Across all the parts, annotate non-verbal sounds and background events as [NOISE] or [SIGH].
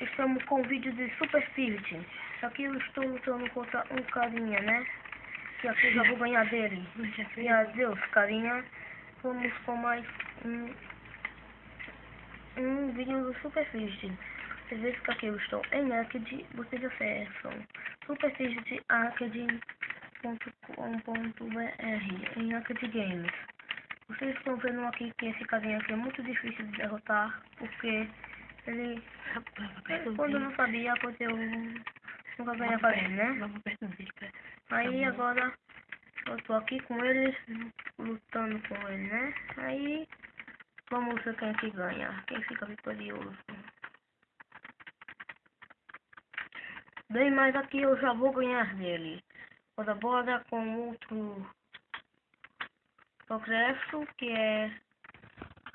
estamos com um vídeo de Super Spirit. Aqui eu estou lutando contra um carinha, né? E aqui eu já vou ganhar dele. E adeus, carinha. Vamos com mais um, um vídeo do Super Spirit. Vocês veem que aqui eu estou em Arcade, vocês acessam superspirit.arcade.com.br em Arcade Games. Vocês estão vendo aqui que esse carinha aqui é muito difícil de derrotar, porque ele, quando não sabia, porque eu nunca ganhava ele, né? Aí agora eu tô aqui com ele, lutando com ele, né? Aí vamos ver quem é que ganha, quem fica vitorioso. Bem, mas aqui eu já vou ganhar dele. Bora, bora com outro progresso que é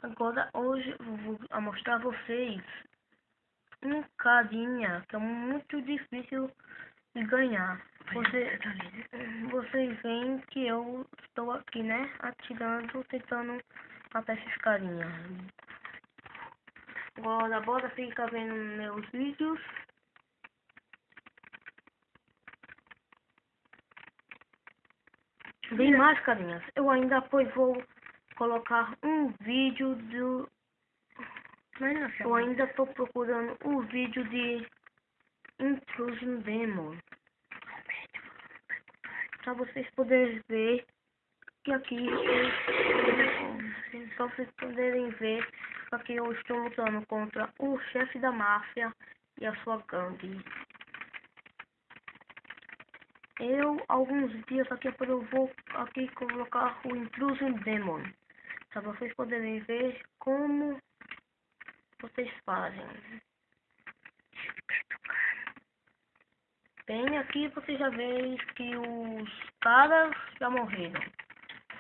agora hoje eu vou mostrar a vocês um carinha que é muito difícil de ganhar. Você, vocês veem que eu estou aqui, né? Atirando, tentando matar esses carinha. Agora bora ficar vendo meus vídeos. Bem mais, carinhas. Eu ainda depois vou colocar um vídeo do... Eu ainda estou procurando um vídeo de Intrusion Demon. Pra vocês poderem ver que aqui eu... Pra vocês poderem ver que aqui eu estou lutando contra o chefe da máfia e a sua gangue. Eu, alguns dias aqui eu vou aqui colocar o Intrusion Demon. Para vocês poderem ver como vocês fazem. Bem, aqui você já vê que os caras já morreram.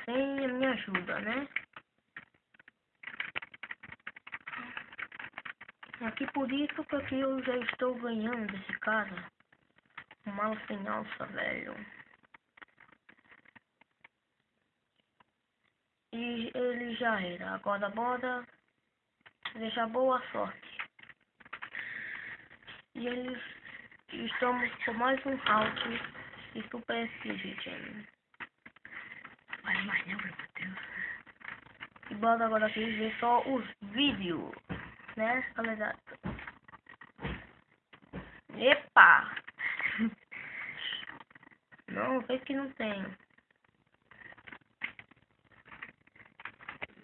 Sem a minha ajuda, né? Aqui por isso que aqui eu já estou ganhando desse cara. Mal sem alça, velho. E ele já era. Agora bora deixar boa sorte. E eles estamos com mais um round de Super Spirit. Vai mais não, meu Deus. E bora agora aqui ver só os vídeos, né, galera? Epa! [LAUGHS] Não, fez que não tem.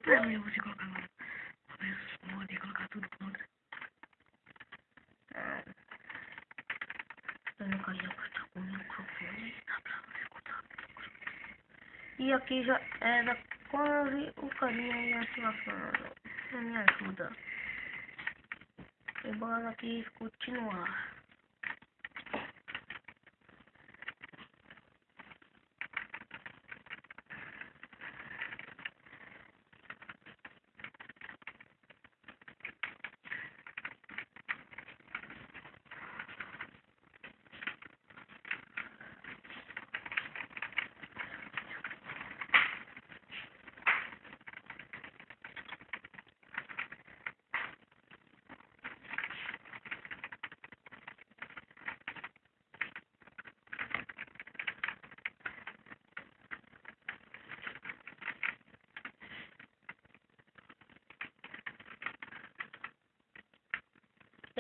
Não, eu vou te colocar lá. Vou mods e colocar tudo contra. Ah. Eu não queria cortar com o microfone. Dá pra você escutar. E aqui já era quase o carinha ia se lascando. Me ajuda. E bora aqui continuar.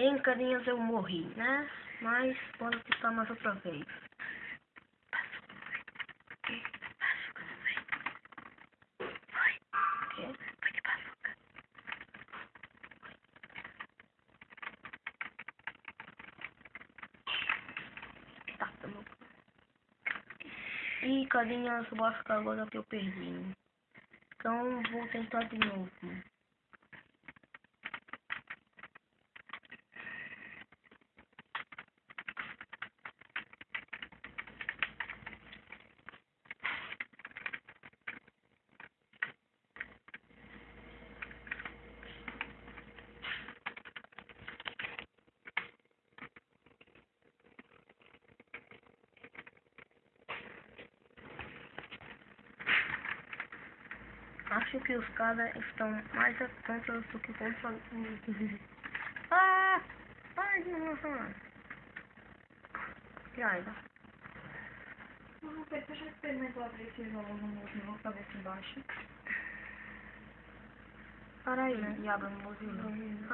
Em carinhas eu morri, né? Mas pode tentar mais outra vez. E carinhas, eu acho que agora que eu perdi. Então vou tentar de novo. Acho que os caras estão mais contra do que contra Ah! Ai, não, não, não. E aí, tá? Não, Pedro, já experimentou abrir esse jogo no mozinho, pra ver se baixa? Para aí. E abra no mozinho.